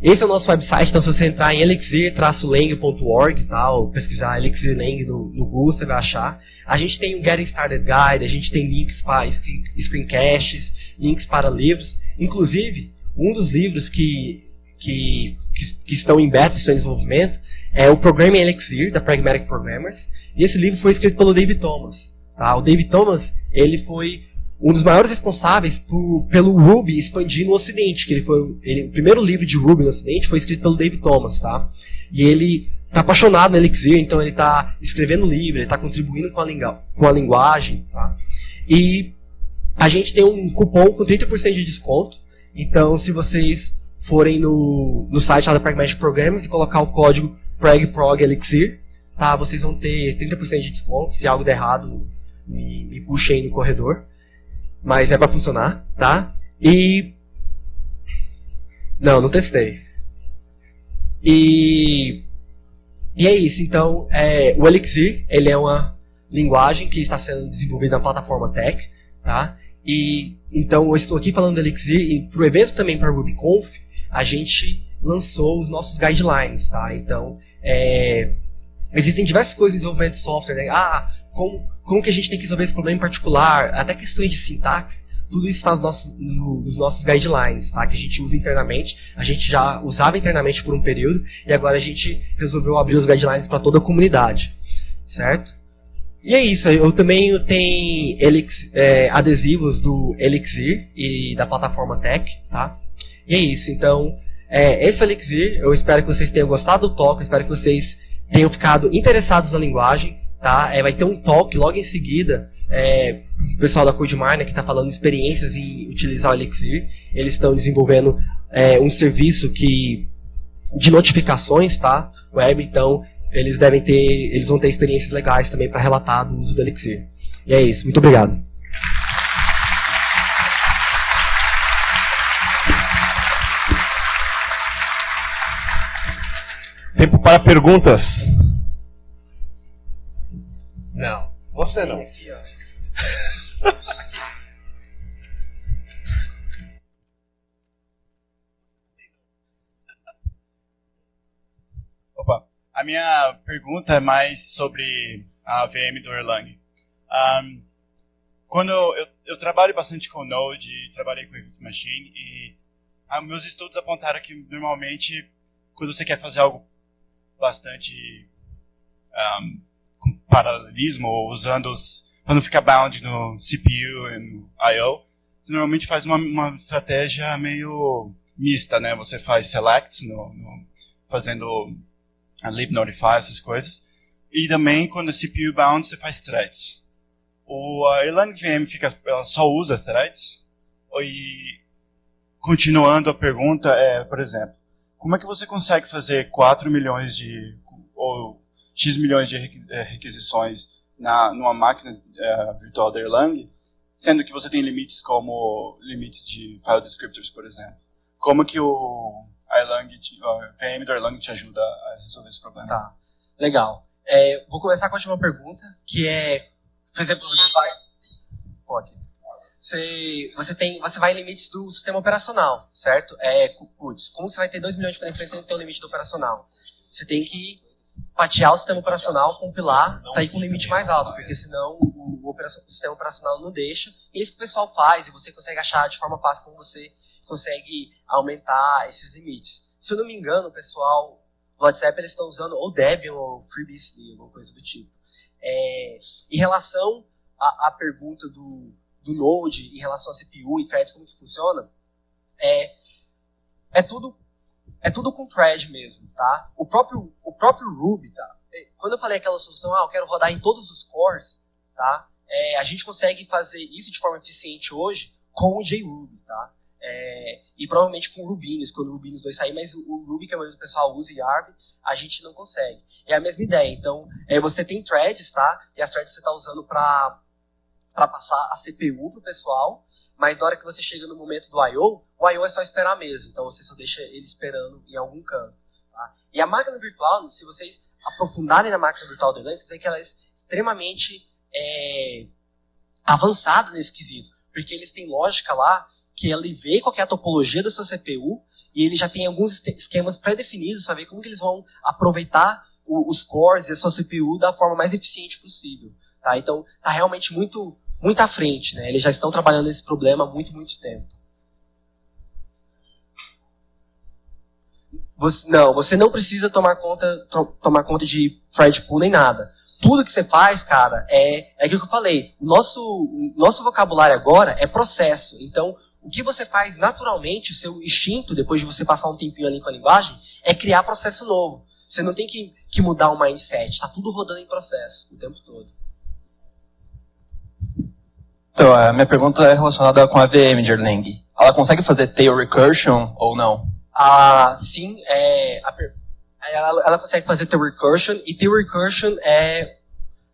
esse é o nosso website, então se você entrar em elixir-lang.org, tá, ou pesquisar Elixir Lang no, no, Google, você vai achar. A gente tem o Getting Started Guide, a gente tem links para screen, screencasts, links para livros. Inclusive, um dos livros que, que, que, que estão em beta, estão em desenvolvimento, é o Programming Elixir, da Pragmatic Programmers. E esse livro foi escrito pelo David Thomas. Tá? O David Thomas ele foi um dos maiores responsáveis por, pelo Ruby expandir no Ocidente, que ele foi ele, o primeiro livro de Ruby no Ocidente foi escrito pelo David Thomas, tá? E ele está apaixonado no Elixir, então ele está escrevendo livro, ele está contribuindo com a, com a linguagem, tá? E a gente tem um cupom com 30% de desconto, então se vocês forem no, no site da Pragmatic Programs e colocar o código PragProgElixir, tá? Vocês vão ter 30% de desconto, se algo der errado, me, me puxe aí no corredor mas é para funcionar, tá? E não, não testei. E e é isso. Então, é, o Elixir ele é uma linguagem que está sendo desenvolvida na plataforma Tech, tá? E então eu estou aqui falando do Elixir e para o evento também para RubyConf a gente lançou os nossos guidelines, tá? Então, é, existem diversas coisas em desenvolvimento de software, né? Ah, como como que a gente tem que resolver esse problema em particular, até questões de sintaxe, tudo isso está nos nossos, nos nossos guidelines, tá? que a gente usa internamente. A gente já usava internamente por um período e agora a gente resolveu abrir os guidelines para toda a comunidade, certo? E é isso, eu também tenho Elix, é, adesivos do Elixir e da plataforma Tech, tá? E é isso, então, é, esse é o Elixir, eu espero que vocês tenham gostado do talk, espero que vocês tenham ficado interessados na linguagem, tá? É, vai ter um talk logo em seguida. É, o pessoal da Codemar, né, que está falando experiências em utilizar o Elixir. Eles estão desenvolvendo é, um serviço que de notificações, tá? Web, então eles devem ter, eles vão ter experiências legais também para relatar do uso do Elixir. E é isso. Muito obrigado. Tempo para perguntas. Você não. Opa, a minha pergunta é mais sobre a VM do Erlang. Um, quando eu, eu, trabalho bastante com Node, trabalhei com Virtual Machine e ah, meus estudos apontaram que normalmente quando você quer fazer algo bastante um, paralelismo ou usando os para não ficar bound no CPU e no I/O, você normalmente faz uma, uma, estratégia meio mista, né? Você faz selects no, no, fazendo a lib notify essas coisas e também quando é CPU bound você faz threads. O a Erlang VM fica, ela só usa threads e continuando a pergunta é, por exemplo, como é que você consegue fazer 4 milhões de ou X milhões de eh, requisições na, numa máquina é, virtual da Erlang, sendo que você tem limites como limites de file descriptors, por exemplo. Como que o Erlang, a VM da Erlang te ajuda a resolver esse problema? Tá, legal. é, vou começar com a última pergunta, que é, por exemplo, você vai... Pode. Você, você, tem, você vai em limites do sistema operacional, certo? É, putz, como você vai ter 2 milhões de conexões sem ter o limite do operacional? Você tem que patear o sistema operacional, compilar, para ir com um limite mais alto, porque senão o, o, o, sistema operacional não deixa. E isso que o pessoal faz, e você consegue achar de forma fácil como você consegue aumentar esses limites. Se eu não me engano, o pessoal do WhatsApp eles estão usando ou Debian ou FreeBSD, alguma coisa do tipo. É, em relação à, à pergunta do, do Node, em relação a CPU e threads, como que funciona, é, é tudo é tudo com thread mesmo, tá? O próprio, o próprio Ruby, tá? É, quando eu falei aquela solução, ah, eu quero rodar em todos os cores, tá? É, a gente consegue fazer isso de forma eficiente hoje com o JRuby, tá? É, e provavelmente com o Rubinus, quando o Rubinus 2 sair, mas o Ruby que a maioria do pessoal usa, Yarb, a gente não consegue. É a mesma ideia. Então, é, você tem threads, tá? E as threads você está usando para passar a CPU pro pessoal, mas na hora que você chega no momento do I.O., o I.O. é só esperar mesmo. Então, você só deixa ele esperando em algum canto. Tá? E a máquina virtual, se vocês aprofundarem na máquina virtual do Erlang, vocês veem que ela é extremamente é, avançada nesse quesito. Porque eles têm lógica lá que ele vê qual é a topologia da sua CPU e ele já tem alguns esquemas pré-definidos para ver como que eles vão aproveitar o, os cores e a sua CPU da forma mais eficiente possível. Tá? Então, está realmente muito, muito à frente. Né? Eles já estão trabalhando nesse problema há muito, muito tempo. Você, não, você não precisa tomar conta, to, tomar conta de thread pool nem nada. Tudo que você faz, cara, é, é aquilo que eu falei. Nosso, nosso vocabulário agora é processo. Então, o que você faz naturalmente, o seu instinto, depois de você passar um tempinho ali com a linguagem, é criar processo novo. Você não tem que, que mudar o mindset, está tudo rodando em processo o tempo todo. Então, a minha pergunta é relacionada com a VM de Erlang. Ela consegue fazer tail recursion ou não? Ah, sim, é, a, ela, ela consegue fazer tail recursion, e tail recursion é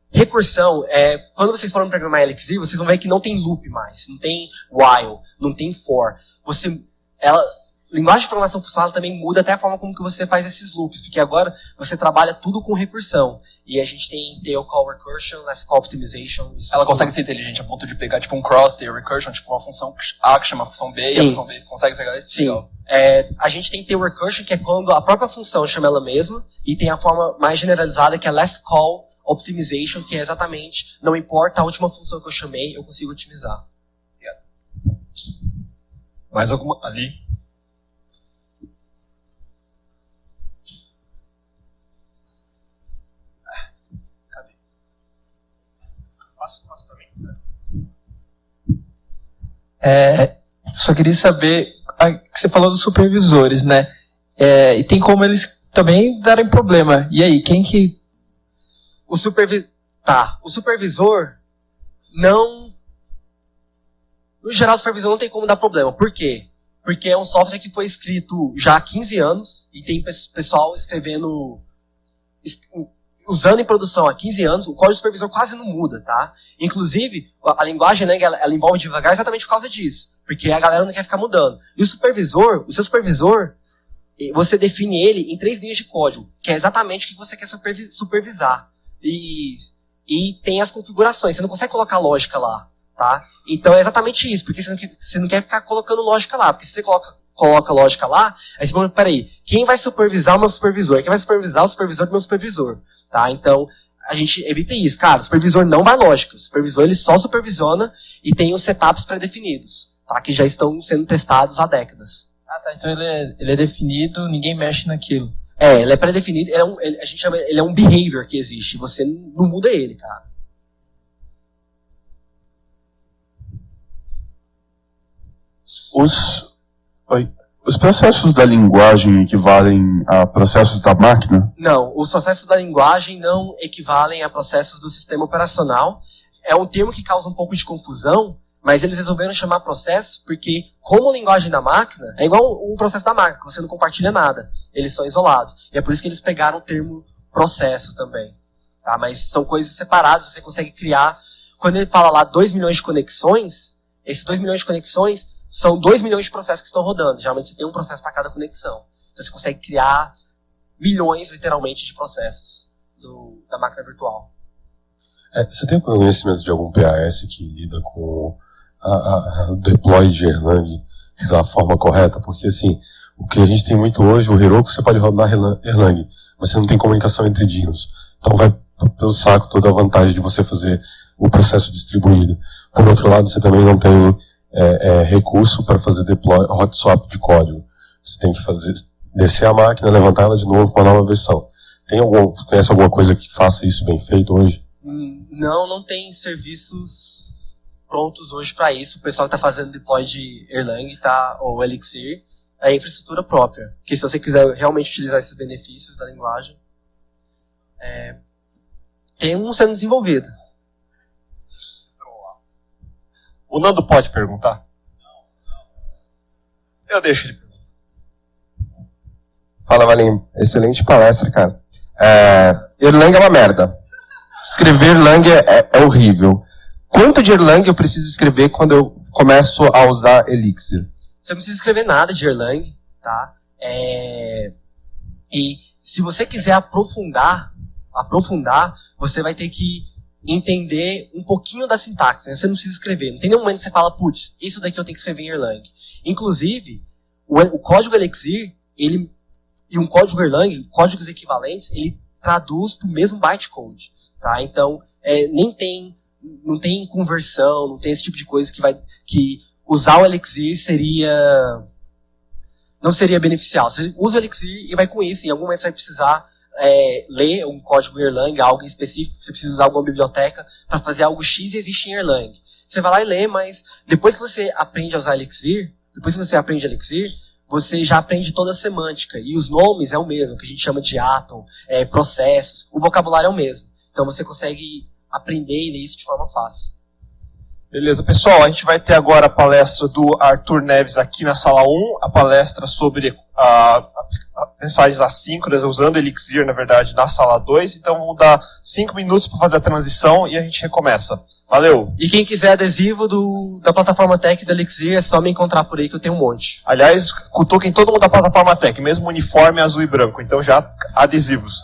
Recursão, é, quando vocês forem programar Elixir, vocês vão ver que não tem loop mais, não tem while, não tem for. Você, ela, linguagem de programação funcional também muda até a forma como que você faz esses loops, porque agora você trabalha tudo com recursão. E a gente tem tail call recursion, less call optimization. Ela consegue ser inteligente a ponto de pegar tipo um cross tail recursion, tipo uma função A que chama a função B Sim. e a função B consegue pegar isso? Sim. É, a gente tem tail recursion, que é quando a própria função chama ela mesma, e tem a forma mais generalizada que é less call optimization, que é exatamente, não importa a última função que eu chamei, eu consigo otimizar. Yeah. Mais alguma? Ali? Cadê? Passa, passa para mim. É, só queria saber, você falou dos supervisores, né? É, e tem como eles também darem problema. E aí, quem que o supervisor. Tá. O supervisor não. No geral, o supervisor não tem como dar problema. Por quê? Porque é um software que foi escrito já há 15 anos e tem pessoal escrevendo. Usando em produção há 15 anos, o código supervisor quase não muda, tá? Inclusive, a, linguagem, né, ela, ela envolve devagar exatamente por causa disso. Porque a galera não quer ficar mudando. E o supervisor, o seu supervisor, você define ele em três linhas de código, que é exatamente o que você quer supervisar e, e tem as configurações. Você não consegue colocar lógica lá, tá? Então é exatamente isso, porque você não, quer, você não quer ficar colocando lógica lá, porque se você coloca, coloca lógica lá, aí você fala, peraí, quem vai supervisar o meu supervisor? Quem vai supervisar o supervisor do meu supervisor? Tá? Então, a gente evita isso. Cara, o supervisor não vai lógica. O supervisor ele só supervisiona e tem os setups pré-definidos, tá? Que já estão sendo testados há décadas. Ah, tá. Então ele é, ele é definido, ninguém mexe naquilo. É, ele é pré-definido, é um, ele, a gente chama, ele é um behavior que existe, você não muda ele, cara. Os, oi, os processos da linguagem equivalem a processos da máquina? Não, os processos da linguagem não equivalem a processos do sistema operacional. É um termo que causa um pouco de confusão, mas eles resolveram chamar processo porque, como linguagem da máquina, é igual um processo da máquina, você não compartilha nada. Eles são isolados. E é por isso que eles pegaram o termo processo também. Tá? Mas são coisas separadas, você consegue criar. Quando ele fala lá 2 milhões de conexões, esses 2 milhões de conexões são 2 milhões de processos que estão rodando. Geralmente você tem um processo para cada conexão. Então você consegue criar milhões, literalmente, de processos do, da máquina virtual. É, você tem conhecimento de algum PAS que lida com a deploy de Erlang da forma correta? Porque assim, o que a gente tem muito hoje, o Heroku você pode rodar Erlang, você não tem comunicação entre dinos. Então vai pelo saco toda a vantagem de você fazer o processo distribuído. Por outro lado, você também não tem é, é, recurso para fazer deploy, hot swap de código. Você tem que fazer, descer a máquina, levantar ela de novo com a nova versão. Tem algum, conhece alguma coisa que faça isso bem feito hoje? Hum, não, não tem serviços prontos hoje para isso. O pessoal está fazendo deploy de Erlang tá, ou Elixir é infraestrutura própria. Que se você quiser realmente utilizar esses benefícios da linguagem, é, tem um sendo desenvolvido. O Nando pode perguntar? Eu deixo ele perguntar. Fala, Valim. Excelente palestra, cara. É, Erlang é uma merda. Escrever Erlang é, é, horrível. Quanto de Erlang eu preciso escrever quando eu começo a usar Elixir? Você não precisa escrever nada de Erlang, tá? É... E se você quiser aprofundar, aprofundar, você vai ter que entender um pouquinho da sintaxe. Né? Você não precisa escrever. Não tem nenhum momento que você fala, putz, isso daqui eu tenho que escrever em Erlang. Inclusive, o, o código Elixir, ele, e um código Erlang, códigos equivalentes, ele traduz para o mesmo bytecode. Tá? Então, é, nem tem, não tem conversão, não tem esse tipo de coisa que vai, que usar o Elixir seria, não seria beneficial. Você usa o Elixir e vai com isso. Em algum momento você vai precisar é, ler um código Erlang, algo em específico, você precisa usar alguma biblioteca para fazer algo X e existe em Erlang. Você vai lá e lê, mas depois que você aprende a usar Elixir, depois que você aprende Elixir, você já aprende toda a semântica. E os nomes é o mesmo, que a gente chama de átomo, é, processos. O vocabulário é o mesmo. Então você consegue aprender e ler isso de forma fácil. Beleza, pessoal, a gente vai ter agora a palestra do Arthur Neves aqui na sala 1, a palestra sobre a, a, a mensagens assíncronas, usando Elixir, na verdade, na sala 2. Então vamos dar 5 minutos para fazer a transição e a gente recomeça. Valeu! E quem quiser adesivo do, da plataforma Tech do Elixir, é só me encontrar por aí que eu tenho um monte. Aliás, cutuquem todo mundo da plataforma Tech, mesmo uniforme azul e branco, então já adesivos.